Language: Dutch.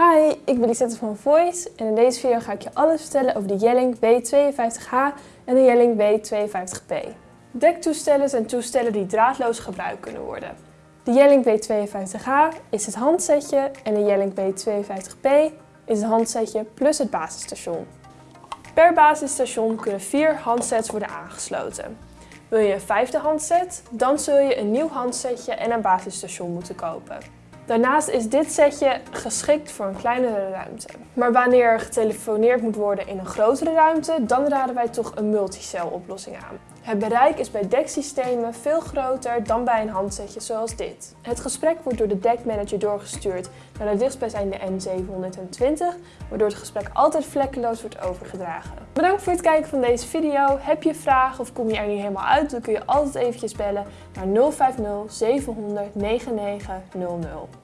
Hi, ik ben Lisette van Voice en in deze video ga ik je alles vertellen over de Yelling W52H en de Yelling W52P. Dektoestellen zijn toestellen die draadloos gebruikt kunnen worden. De Yelling W52H is het handsetje en de Yelling W52P is het handsetje plus het basisstation. Per basisstation kunnen vier handsets worden aangesloten. Wil je een vijfde handset, dan zul je een nieuw handsetje en een basisstation moeten kopen. Daarnaast is dit setje geschikt voor een kleinere ruimte. Maar wanneer er getelefoneerd moet worden in een grotere ruimte, dan raden wij toch een multicel oplossing aan. Het bereik is bij deksystemen veel groter dan bij een handsetje zoals dit. Het gesprek wordt door de dekmanager doorgestuurd naar de dichtstbijzijnde N720, waardoor het gesprek altijd vlekkeloos wordt overgedragen. Bedankt voor het kijken van deze video. Heb je vragen of kom je er niet helemaal uit, dan kun je altijd eventjes bellen naar 050 700 9900.